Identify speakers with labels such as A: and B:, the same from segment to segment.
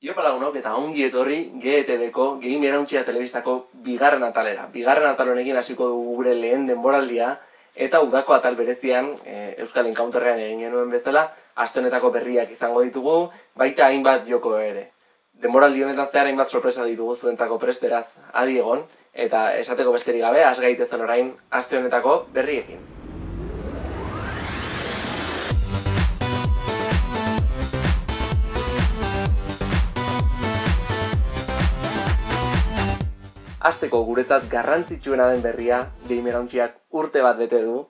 A: Iopa lagunok eta ongi etorri GETV-ko Game Irauntxia Telebistako bigarren atalera. Bigarren atal honekin hasiko dugu gure lehen denboraldia eta udako atal berezian e, Euskal Encounterrean egin genuen bezala aste honetako berriak izango ditugu, baita hainbat joko ere. Denboraldi honetan zehar hainbat sorpresa ditugu zuentzako prest beraz adi egon eta esateko besterik gabe has gaitezen orain aste honetako berriekin. Azteko guretzat garrantzitsuena den berria, gamerauntziak urte bat bete du,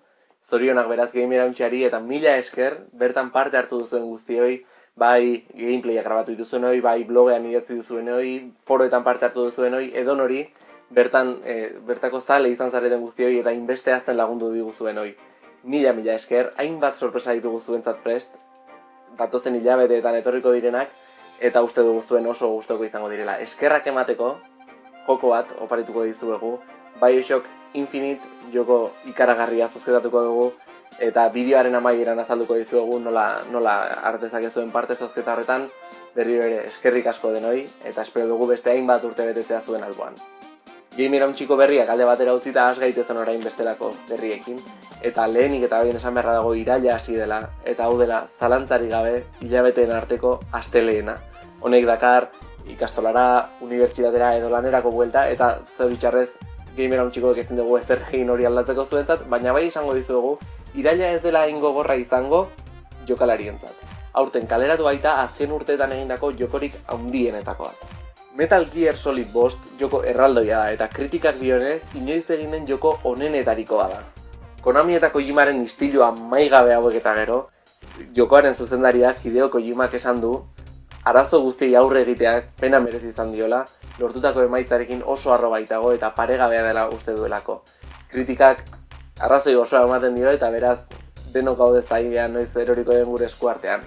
A: zorionak beraz gamerauntziari eta mila esker, bertan parte hartu duzuen guztioi, bai gameplaya grabatu dituzuen hori, bai blogean idatzi duzuen hori, foroetan parte hartu duzuen hori, edo hori, bertan, e, bertako zale izan zareten guztioi eta inbeste azten lagundu diguzuen hori. Mila, mila esker, hainbat sorpresa ditugu zuentzat prest, datozen hilabeteetan etorriko direnak, eta uste dugu zuen oso gustoko izango direla. Eskerrak emateko, joko bat oparituko dizuegu. Bioshock Infinite joko ikaragarria zozketatuko dugu eta bideoaren amaieran azalduko dizuegu nola, nola artezak zuen parte zozketa horretan berriro ere eskerrik asko denoi eta espero dugu beste hainbat urte betetzea zuen alboan. Game txiko berriak alde batera utzita has gaitezen orain bestelako berriekin eta lehenik eta bien esan beharra dago iraila hasi dela eta hau dela zalantzari gabe hilabeteen arteko astelehena. Honek dakar ikastolara, unibertsitatera edo lanerako buelta, eta bitxarrez gamer hauntxiko eketzen dugu ezer egin hori aldatzeko zuentzat, baina bai izango dizugu, iraila ez dela ingo gorra izango jokalarientzat. Aurten kaleratu baita azken urteetan egindako jokorik handienetakoa. Metal Gear Solid Bost joko erraldoia da eta kritikak dionez inoiz eginen joko onenetarikoa da. Konami eta Kojimaren istilua maigabe hauek eta gero, jokoaren zuzendariak Hideo Kojimak esan du, arazo guztiei aurre egiteak pena merezi izan diola, lortutako emaitzarekin oso arro baitago eta paregabea dela uste duelako. Kritikak arrazoi osoa ematen dio eta beraz denok gaude zaigean noiz eroriko den gure eskuartean.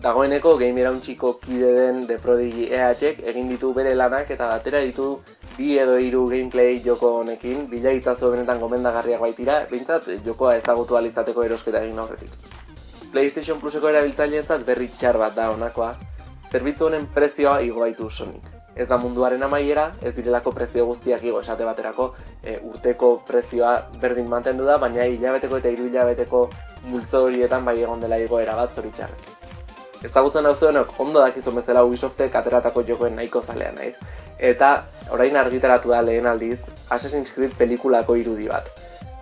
A: Dagoeneko game irauntxiko kide den The Prodigy EH egin ditu bere lanak eta batera ditu bi edo hiru gameplay joko honekin, bila itzazu benetan gomendagarriak baitira, bintzat jokoa ezagutu alizateko erosketa egin horretik. PlayStation Pluseko erabiltzaileentzat berri txar bat da honakoa, zerbitzu honen prezioa igo baitu Sonic. Ez da munduaren amaiera, ez direlako prezio guztiak igo esate baterako e, urteko prezioa berdin mantendu da, baina hilabeteko eta hiru hilabeteko multzo horietan bai egon dela igoera bat zoritxarrez. Ezagutzen hau zuenok, ondo dakizu bezala Ubisoftek ateratako jokoen nahiko zalean naiz. Eta orain argitaratu da lehen aldiz Assassin's Creed pelikulako irudi bat.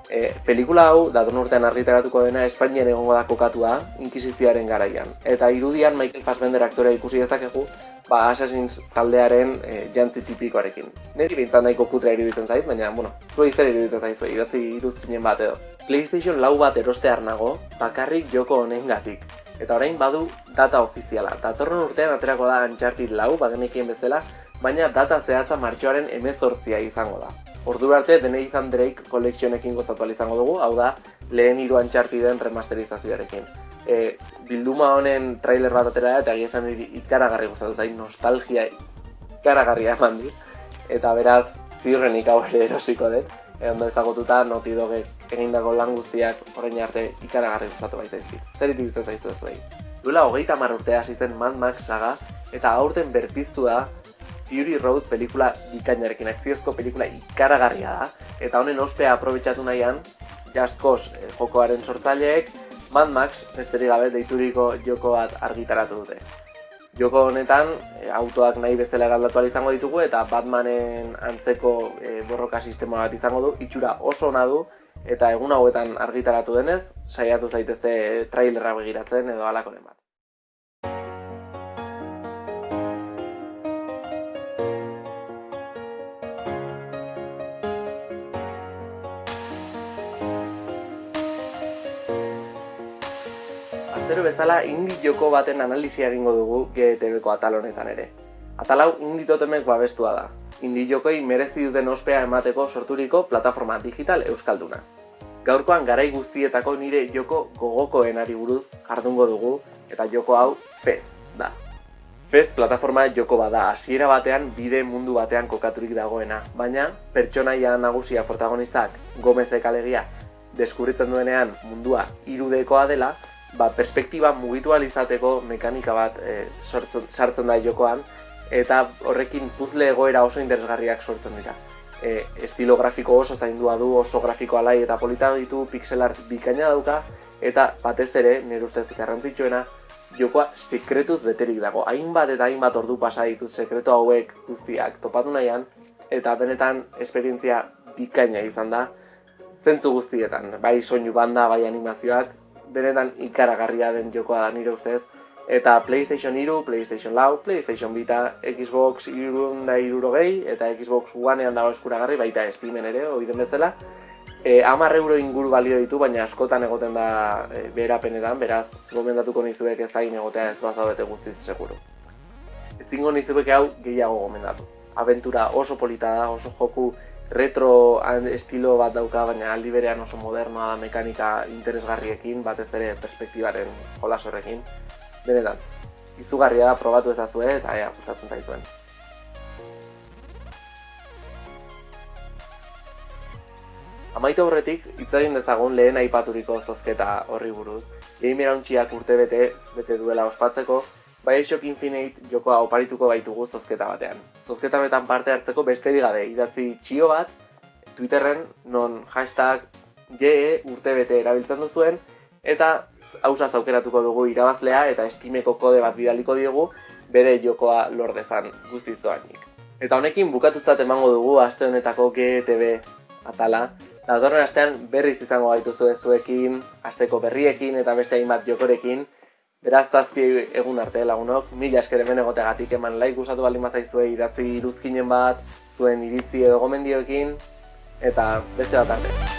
A: E, pelikula hau, datorn urtean argitaratuko dena, Espainian egongo da kokatua, inkisizioaren garaian. Eta irudian Michael Fassbender aktorea ikusi dezakegu, ba, Assassin's taldearen e, jantzi tipikoarekin. Neri bintzat nahiko kutra iruditzen zait, baina, bueno, zua izan iruditzen zait, zua idatzi iruzkinen bat edo. PlayStation lau bat erostear nago, bakarrik joko honen gatik. Eta orain badu data ofiziala. Datorren urtean aterako da Uncharted lau, bagenekien bezala, baina data zehatza martxoaren emezortzia izango da. Ordu arte denei izan Drake kolekzionekin gozatu izango dugu, hau da, lehen hiru antxarti den remasterizazioarekin. E, bilduma honen trailer bat atera eta egia esan ikaragarri gozatu zain, nostalgia ikaragarria eman di. Eta beraz, ziurrenik hau ere erosiko dut. E, ondo ezagututa, noti doge egindako lan guztiak orain arte ikaragarri gozatu baita izit. Zer itibitzen zaizu ez behi. Duela hogeita marrurtea hasi zen Mad Max saga, eta aurten berpiztu da Fury Road pelikula bikainarekin, akziozko pelikula ikaragarria da. Eta honen ospea aprobetsatu nahian, Just Cause eh, jokoaren sortzaileek, Mad Max, besterik gabe, deituriko joko bat argitaratu dute. Joko honetan, eh, autoak nahi bestela galdatu izango ditugu, eta Batmanen antzeko eh, borroka sistema bat izango du, itxura oso ona du, eta egun hauetan argitaratu denez, saiatu zaitezte trailerra begiratzen edo alakoren bat. Astero bezala indi joko baten analisia egingo dugu GTV-ko atal honetan ere. Atal hau indi totemek babestua da. Indi jokoi merezi duten ospea emateko sorturiko plataforma digital euskalduna. Gaurkoan garai guztietako nire joko gogokoenari buruz jardungo dugu eta joko hau Fez da. Fez plataforma joko bada hasiera batean bide mundu batean kokaturik dagoena, baina pertsonaia nagusia protagonistak Gomezek alegia deskubritzen duenean mundua irudekoa dela, ba, perspektiba mugitu alizateko mekanika bat e, sartzen da jokoan, eta horrekin puzle egoera oso interesgarriak sortzen dira. E, estilo grafiko oso zaindua du, oso grafiko alai eta polita ditu, pixel art bikaina dauka, eta batez ere, nire ustez garrantzitsuena, jokoa sekretuz beterik dago. Hainbat eta hainbat ordu pasa dituz sekretu hauek guztiak topatu nahian, eta benetan esperientzia bikaina izan da, zentzu guztietan, bai soinu banda, bai animazioak, benetan ikaragarria den jokoa da nire ustez, eta PlayStation 3, PlayStation Lau, PlayStation Vita, Xbox irunda irurogei, eta Xbox Onean dago eskuragarri, baita Steamen ere, hori bezala. E, amar euro inguru balio ditu, baina askotan egoten da e, berapenetan, beraz, gomendatuko nizuek ez zain egotea ez bazabete guztiz seguru. Ez dingo nizuek hau gehiago gomendatu. Aventura oso polita da, oso joku retro estilo bat dauka, baina aldi berean oso modernoa da mekanika interesgarriekin, batez ere perspektibaren jolas horrekin benetan, izugarria probatu ezazue eta ea, gustatzen zaizuen. Amaitu horretik, itzagin dezagun lehen aipaturiko zozketa horri buruz. Game erauntxiak urte bete, bete duela ospatzeko, Bioshock Infinite jokoa oparituko baitugu zozketa batean. Zozketa betan parte hartzeko besterik gabe, idatzi txio bat, Twitterren, non hashtag GE urte bete erabiltzen duzuen, eta hausaz aukeratuko dugu irabazlea eta estimeko kode bat bidaliko diogu bere jokoa lordezan guztizoanik. Eta honekin bukatutzat emango dugu aste honetako GTV atala. Datorren astean berriz izango gaituzu zuekin, asteko berriekin eta beste hainbat jokorekin. Beraz zazpi egun arte lagunok, mila esker hemen egoteagatik eman laik gustatu baldin bazaizue idatzi iruzkinen bat, zuen iritzi edo gomendioekin, eta beste bat arte.